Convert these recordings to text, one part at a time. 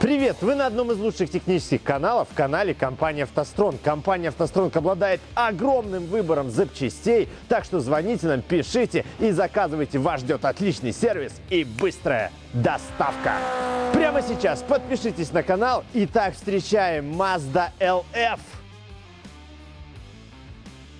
Привет! Вы на одном из лучших технических каналов, канале компании «АвтоСтронг». Компания «АвтоСтронг» обладает огромным выбором запчастей, так что звоните нам, пишите и заказывайте. Вас ждет отличный сервис и быстрая доставка. Прямо сейчас подпишитесь на канал. Итак, встречаем Mazda LF.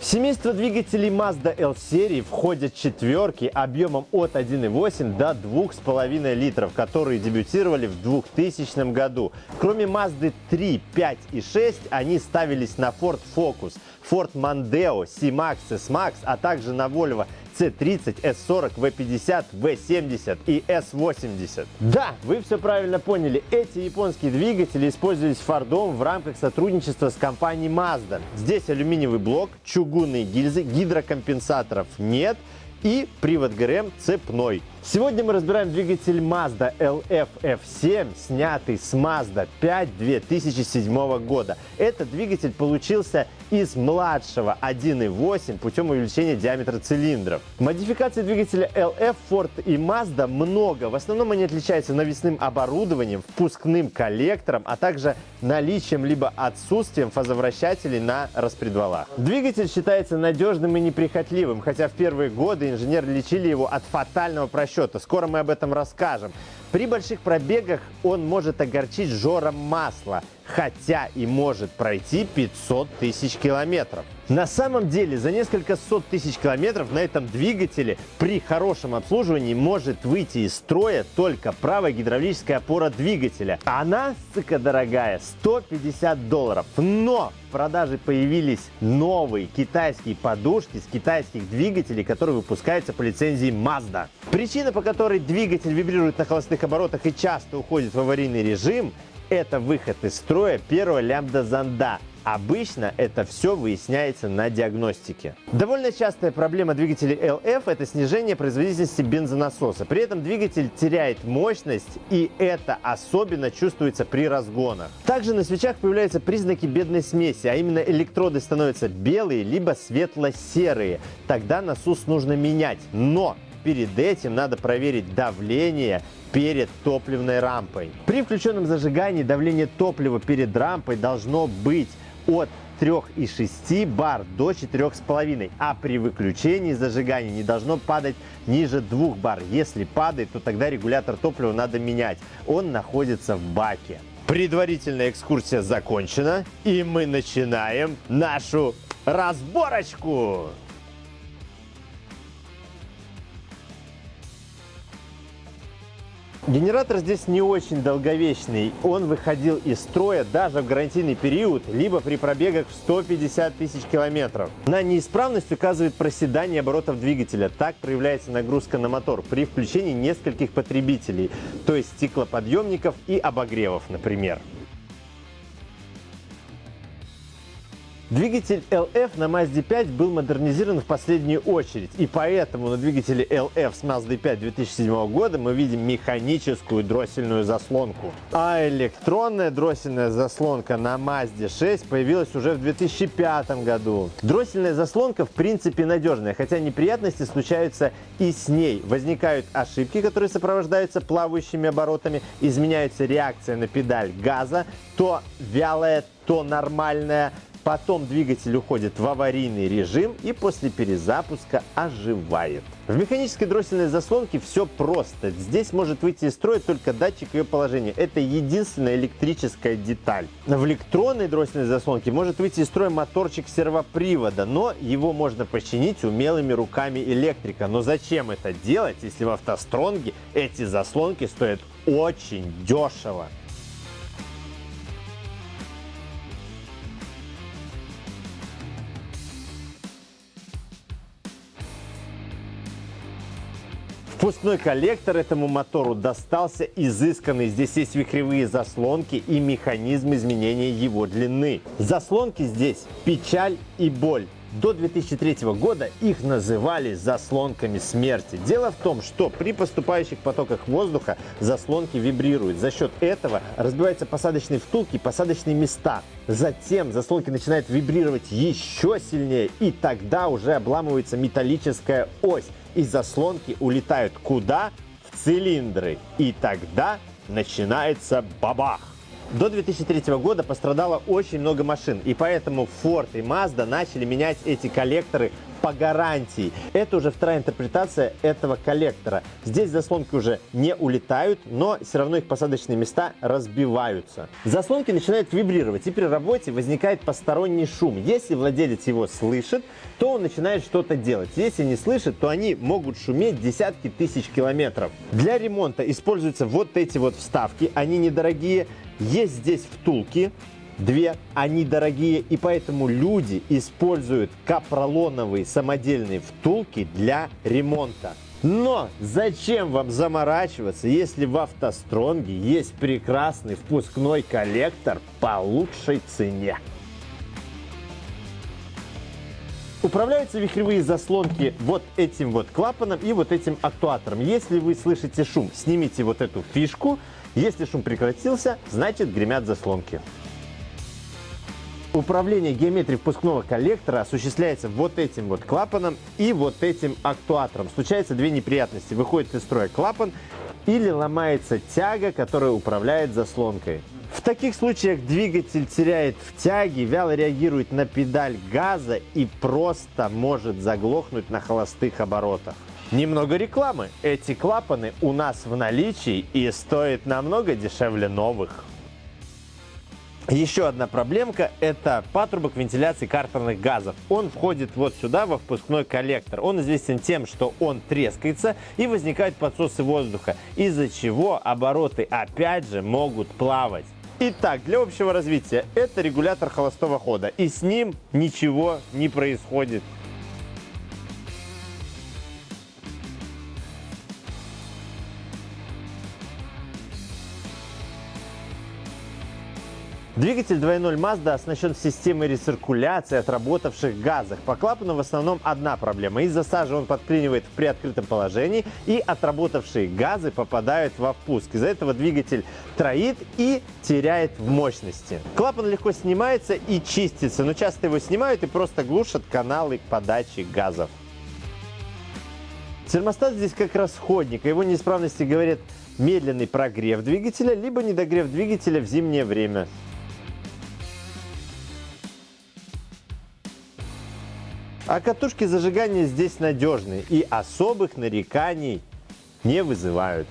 В семейство двигателей Mazda L-серии входят четверки объемом от 1,8 до 2,5 литров, которые дебютировали в 2000 году. Кроме Mazda 3, 5 и 6, они ставились на Ford Focus, Ford Mondeo, C-Max, S-Max, а также на Volvo C30, S40, V50, V70 и S80. Да, вы все правильно поняли. Эти японские двигатели использовались Фордом в рамках сотрудничества с компанией Mazda. Здесь алюминиевый блок, чугунные гильзы, гидрокомпенсаторов нет и привод ГРМ цепной. Сегодня мы разбираем двигатель Mazda LF F7, снятый с Mazda 5 2007 года. Этот двигатель получился из младшего 1.8 путем увеличения диаметра цилиндров. Модификаций двигателя LF, Ford и Mazda много. В основном они отличаются навесным оборудованием, впускным коллектором, а также наличием либо отсутствием фазовращателей на распредвалах. Двигатель считается надежным и неприхотливым, хотя в первые годы инженеры лечили его от фатального просчета. Скоро мы об этом расскажем. При больших пробегах он может огорчить жором масла, хотя и может пройти 500 тысяч километров. На самом деле за несколько сот тысяч километров на этом двигателе при хорошем обслуживании может выйти из строя только правая гидравлическая опора двигателя. Она, сука дорогая, 150 долларов. Но в продаже появились новые китайские подушки с китайских двигателей, которые выпускаются по лицензии Mazda. Причина, по которой двигатель вибрирует на холостых оборотах и часто уходит в аварийный режим, это выход из строя первого лямбда-зонда. Обычно это все выясняется на диагностике. Довольно частая проблема двигателей LF – это снижение производительности бензонасоса. При этом двигатель теряет мощность, и это особенно чувствуется при разгонах. Также на свечах появляются признаки бедной смеси, а именно электроды становятся белые либо светло-серые. Тогда насос нужно менять. Но перед этим надо проверить давление перед топливной рампой. При включенном зажигании давление топлива перед рампой должно быть от 3,6 бар до 4,5, а при выключении зажигания не должно падать ниже 2 бар. Если падает, то тогда регулятор топлива надо менять. Он находится в баке. Предварительная экскурсия закончена, и мы начинаем нашу разборочку. Генератор здесь не очень долговечный. Он выходил из строя даже в гарантийный период, либо при пробегах в 150 тысяч километров. На неисправность указывает проседание оборотов двигателя. Так проявляется нагрузка на мотор при включении нескольких потребителей, то есть стеклоподъемников и обогревов, например. Двигатель LF на Mazda 5 был модернизирован в последнюю очередь, и поэтому на двигателе LF с Mazda 5 2007 года мы видим механическую дроссельную заслонку. А электронная дроссельная заслонка на Mazda 6 появилась уже в 2005 году. Дроссельная заслонка в принципе надежная, хотя неприятности случаются и с ней. Возникают ошибки, которые сопровождаются плавающими оборотами, изменяется реакция на педаль газа, то вялая, то нормальная, Потом двигатель уходит в аварийный режим и после перезапуска оживает. В механической дроссельной заслонке все просто. Здесь может выйти из строя только датчик ее положения. Это единственная электрическая деталь. В электронной дроссельной заслонке может выйти из строя моторчик сервопривода, но его можно починить умелыми руками электрика. Но зачем это делать, если в автостронге эти заслонки стоят очень дешево? Впускной коллектор этому мотору достался изысканный. Здесь есть вихревые заслонки и механизм изменения его длины. Заслонки здесь печаль и боль. До 2003 года их называли заслонками смерти. Дело в том, что при поступающих потоках воздуха заслонки вибрируют. За счет этого разбиваются посадочные втулки посадочные места. Затем заслонки начинают вибрировать еще сильнее, и тогда уже обламывается металлическая ось и заслонки улетают куда? В цилиндры. И тогда начинается бабах. До 2003 года пострадало очень много машин, и поэтому Ford и Mazda начали менять эти коллекторы по гарантии. Это уже вторая интерпретация этого коллектора. Здесь заслонки уже не улетают, но все равно их посадочные места разбиваются. Заслонки начинают вибрировать, и при работе возникает посторонний шум. Если владелец его слышит, то он начинает что-то делать. Если не слышит, то они могут шуметь десятки тысяч километров. Для ремонта используются вот эти вот вставки, они недорогие. Есть здесь втулки, Две, они дорогие, и поэтому люди используют капролоновые самодельные втулки для ремонта. Но зачем вам заморачиваться, если в автостронге есть прекрасный впускной коллектор по лучшей цене? Управляются вихревые заслонки вот этим вот клапаном и вот этим актуатором. Если вы слышите шум, снимите вот эту фишку. Если шум прекратился, значит гремят заслонки. Управление геометрией впускного коллектора осуществляется вот этим вот клапаном и вот этим актуатором. Случаются две неприятности. Выходит из строя клапан или ломается тяга, которая управляет заслонкой. В таких случаях двигатель теряет в тяге, вяло реагирует на педаль газа и просто может заглохнуть на холостых оборотах. Немного рекламы. Эти клапаны у нас в наличии и стоят намного дешевле новых. Еще одна проблемка – это патрубок вентиляции картерных газов. Он входит вот сюда, во впускной коллектор. Он известен тем, что он трескается и возникают подсосы воздуха, из-за чего обороты опять же могут плавать. Итак, для общего развития это регулятор холостого хода, и с ним ничего не происходит. Двигатель 2.0 Mazda оснащен системой рециркуляции отработавших газов. По клапану в основном одна проблема. Из-за сажи он подклинивает в приоткрытом положении и отработавшие газы попадают во впуск. Из-за этого двигатель троит и теряет в мощности. Клапан легко снимается и чистится, но часто его снимают и просто глушат каналы подачи газов. Термостат здесь как расходник, о его неисправности говорят медленный прогрев двигателя, либо недогрев двигателя в зимнее время. А катушки зажигания здесь надежные и особых нареканий не вызывают.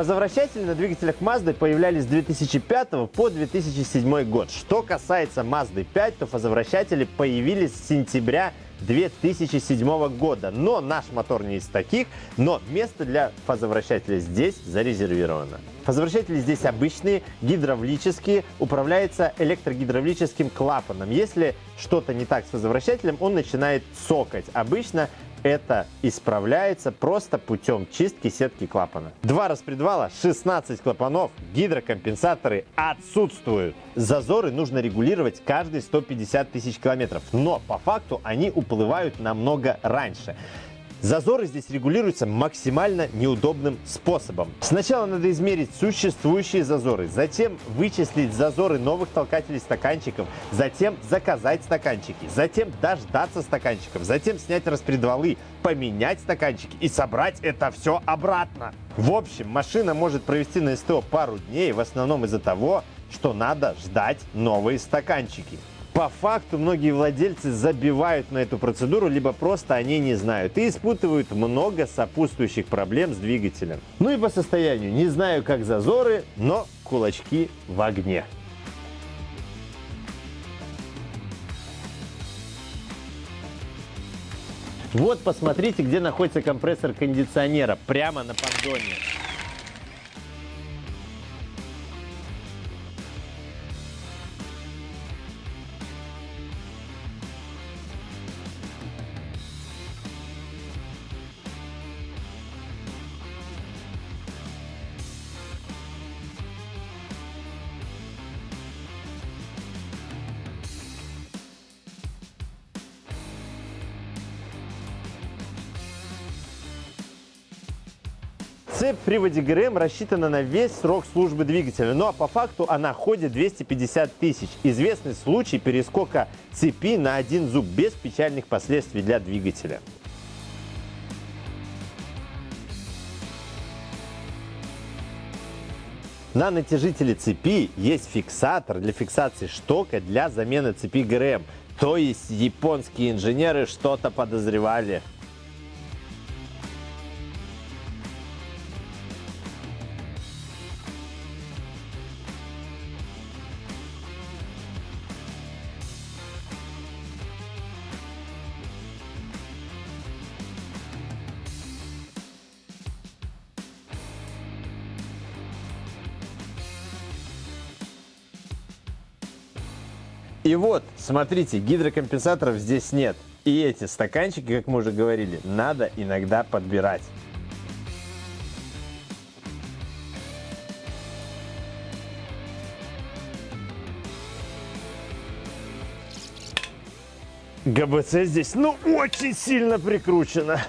Фазовращатели на двигателях Mazda появлялись с 2005 по 2007 год. Что касается Mazda 5, то фазовращатели появились с сентября 2007 года. Но наш мотор не из таких, но место для фазовращателя здесь зарезервировано. Фазовращатели здесь обычные, гидравлические, управляются электрогидравлическим клапаном. Если что-то не так с фазовращателем, он начинает цокать. Обычно это исправляется просто путем чистки сетки клапана. Два распредвала, 16 клапанов, гидрокомпенсаторы отсутствуют. Зазоры нужно регулировать каждые 150 тысяч километров, но по факту они уплывают намного раньше. Зазоры здесь регулируются максимально неудобным способом. Сначала надо измерить существующие зазоры, затем вычислить зазоры новых толкателей стаканчиков, затем заказать стаканчики, затем дождаться стаканчиков, затем снять распредвалы, поменять стаканчики и собрать это все обратно. В общем, машина может провести на СТО пару дней, в основном из-за того, что надо ждать новые стаканчики. По факту многие владельцы забивают на эту процедуру, либо просто они не знают и испытывают много сопутствующих проблем с двигателем. Ну и по состоянию. Не знаю, как зазоры, но кулачки в огне. Вот посмотрите, где находится компрессор кондиционера. Прямо на поддоне. Цепь приводе ГРМ рассчитана на весь срок службы двигателя, но по факту она ходит 250 тысяч. Известный случай перескока цепи на один зуб без печальных последствий для двигателя. На натяжителе цепи есть фиксатор для фиксации штока для замены цепи ГРМ. То есть японские инженеры что-то подозревали. И вот, смотрите, гидрокомпенсаторов здесь нет. И эти стаканчики, как мы уже говорили, надо иногда подбирать. ГБЦ здесь, ну, очень сильно прикручено.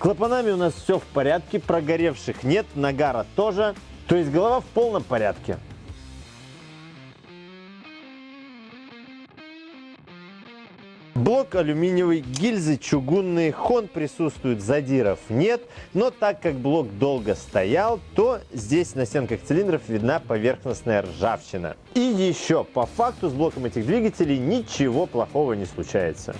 Клапанами у нас все в порядке, прогоревших нет, нагара тоже. То есть голова в полном порядке. Блок алюминиевый, гильзы чугунные, хон присутствует, задиров нет. Но так как блок долго стоял, то здесь на стенках цилиндров видна поверхностная ржавчина. И еще, по факту с блоком этих двигателей ничего плохого не случается.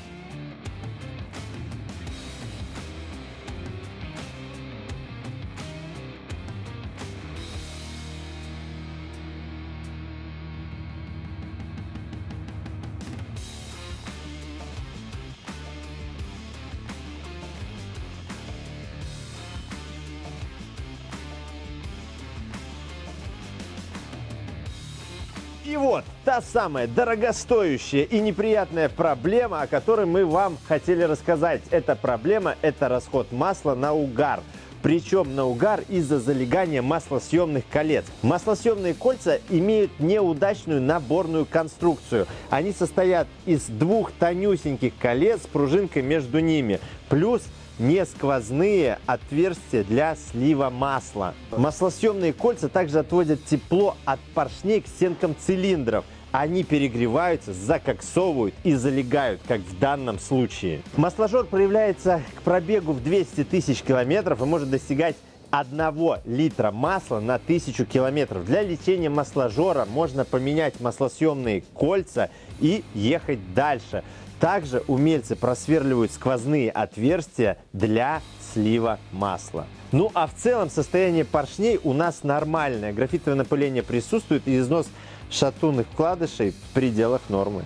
И вот та самая дорогостоящая и неприятная проблема, о которой мы вам хотели рассказать. Эта проблема – это расход масла на угар. Причем на угар из-за залегания маслосъемных колец. Маслосъемные кольца имеют неудачную наборную конструкцию. Они состоят из двух тонюсеньких колец с пружинкой между ними. Плюс не сквозные отверстия для слива масла. Маслосъемные кольца также отводят тепло от поршней к стенкам цилиндров. Они перегреваются, закоксовывают и залегают, как в данном случае. Масложор проявляется к пробегу в 200 тысяч километров и может достигать 1 литра масла на 1000 километров. Для лечения масложора можно поменять маслосъемные кольца и ехать дальше. Также умельцы просверливают сквозные отверстия для слива масла. Ну а в целом состояние поршней у нас нормальное. Графитовое напыление присутствует и износ шатунных вкладышей в пределах нормы.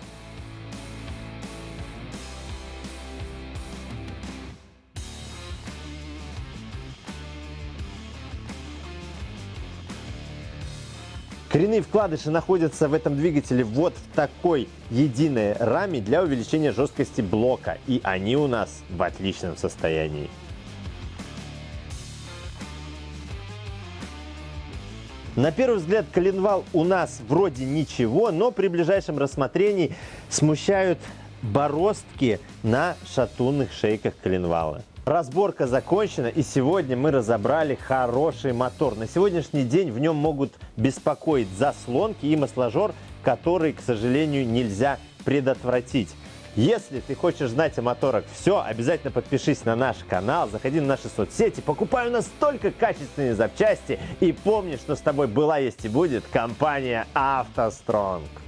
Коренные вкладыши находятся в этом двигателе вот в такой единой раме для увеличения жесткости блока. И они у нас в отличном состоянии. На первый взгляд коленвал у нас вроде ничего, но при ближайшем рассмотрении смущают бороздки на шатунных шейках коленвала. Разборка закончена, и сегодня мы разобрали хороший мотор. На сегодняшний день в нем могут беспокоить заслонки и масложор, которые, к сожалению, нельзя предотвратить. Если ты хочешь знать о моторах все, обязательно подпишись на наш канал, заходи на наши соцсети, покупай у нас только качественные запчасти и помни, что с тобой была, есть и будет компания «АвтоСтронг».